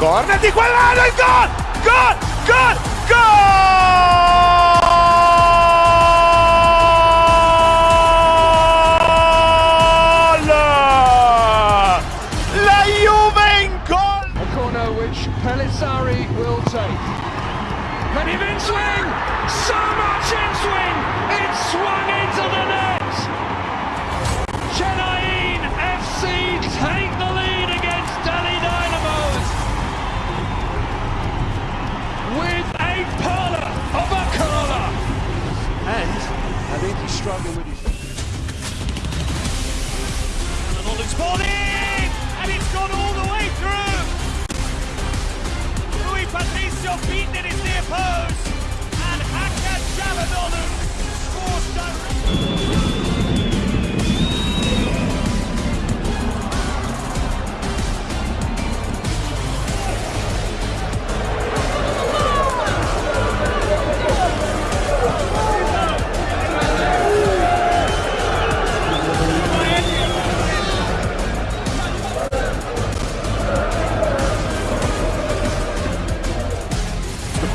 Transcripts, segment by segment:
Corner di quell'anno, il gol! Gol! Gol! I think he's struggling with his. Arnold's ball in! And it's gone all the way through! Rui Patricio beaten in his near post!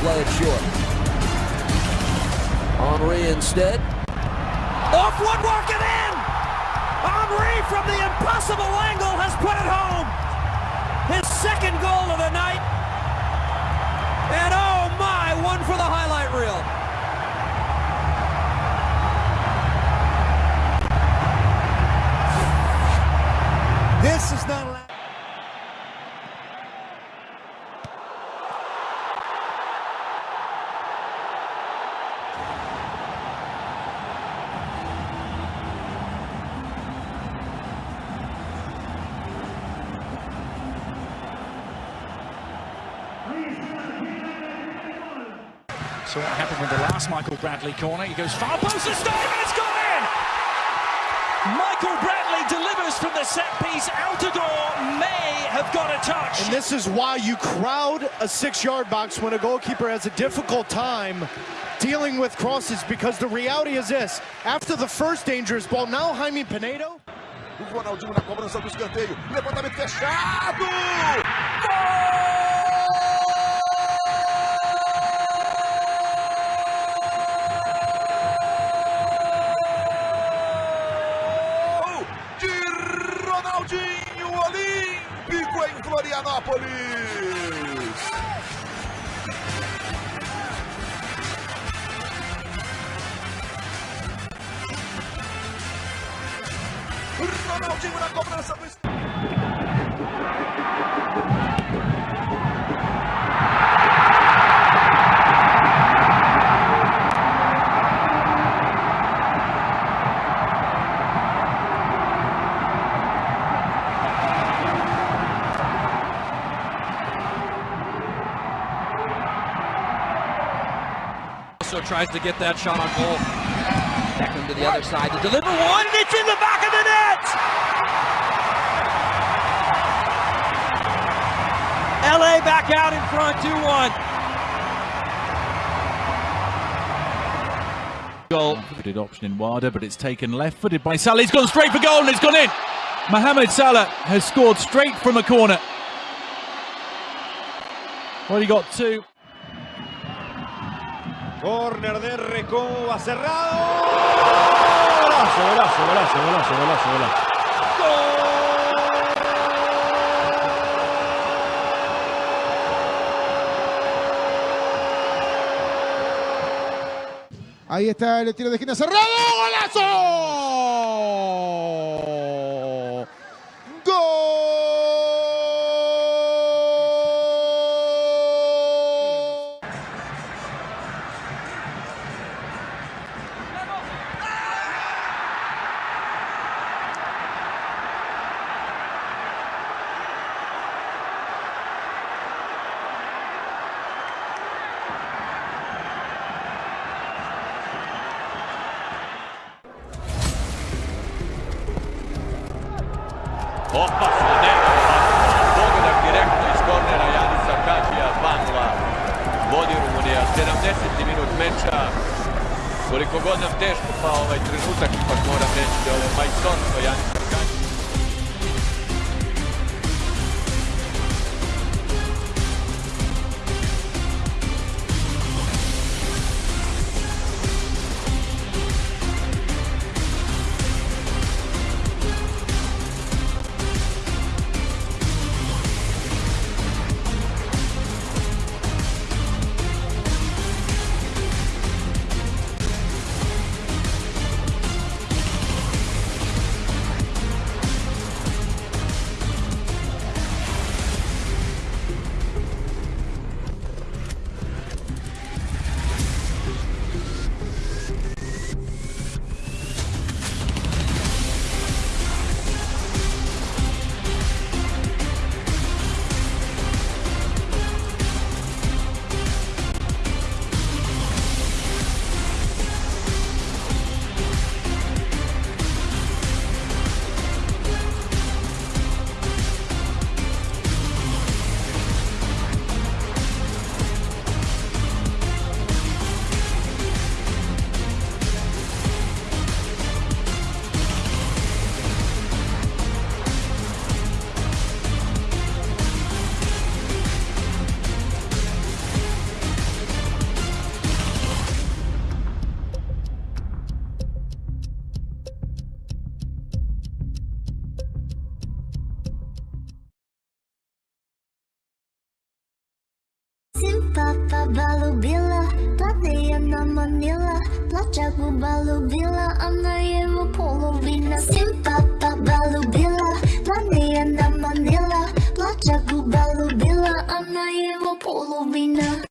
Play it short. Henry instead. Off woodwork and in! Henry from the impossible angle has put it home! His second goal of the night. And oh my, one for the highlight reel. So what happened with the last Michael Bradley corner? He goes far post and stone and it's gone in! Michael Bradley delivers from the set piece. Altidore may have got a touch. And this is why you crowd a six-yard box when a goalkeeper has a difficult time dealing with crosses because the reality is this. After the first dangerous ball, now Jaime Penedo. O Ronaldinho na cobrança do escanteio. Levantamento fechado! Florianópolis! Ronaldinho na cobrança do Also tries to get that shot on goal. Beckham to the other side to deliver one, and it's in the back of the net! LA back out in front, 2-1. Goal. Footed option in Wada, but it's taken left footed by Salah. He's gone straight for goal and it's gone in. Mohamed Salah has scored straight from a corner. Well, he got two. Corner de Recoba cerrado. Golazo, golazo, golazo, golazo, golazo, golazo. Ahí está el tiro de esquina cerrado. ¡Golazo! Hoppas Neno pogodak direktno iz kornera Janisa Kađija 2-0 vodi Rumunija. 70. minut meča. Koliko god nam teško pa ovaj trenutak ipak moram reći da je ovo majstorstvo Janisa Papa Balubila Plate na Manila Placha Gubalubila I'm na Evo Polovina Still Papa Balubila Plate na Manila Placha Gubalubila I'm na Evo